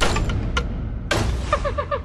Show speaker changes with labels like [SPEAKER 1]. [SPEAKER 1] Ha ha ha!